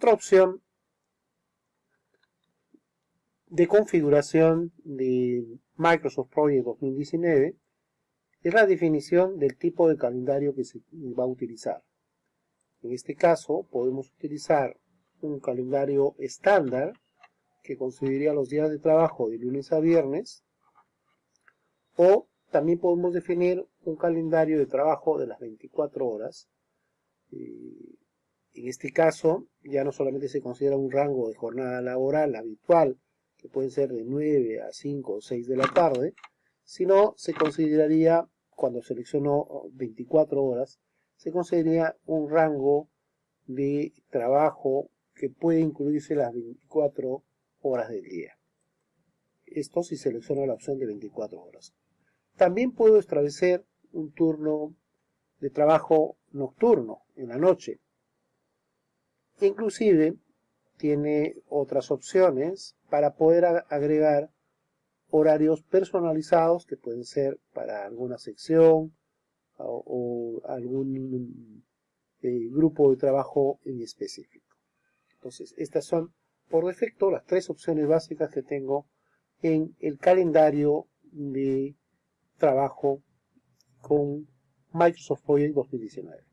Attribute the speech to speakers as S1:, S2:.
S1: Otra opción de configuración de Microsoft Project 2019 es la definición del tipo de calendario que se va a utilizar. En este caso podemos utilizar un calendario estándar que consideraría los días de trabajo de lunes a viernes o también podemos definir un calendario de trabajo de las 24 horas. En este caso ya no solamente se considera un rango de jornada laboral habitual que puede ser de 9 a 5 o 6 de la tarde, sino se consideraría, cuando seleccionó 24 horas, se consideraría un rango de trabajo que puede incluirse las 24 horas del día. Esto si selecciono la opción de 24 horas. También puedo establecer un turno de trabajo nocturno, en la noche. Inclusive tiene otras opciones para poder agregar horarios personalizados que pueden ser para alguna sección o, algún eh, grupo de trabajo en específico. Entonces, estas son por defecto las tres opciones básicas que tengo en el calendario de trabajo con Microsoft Project 2019.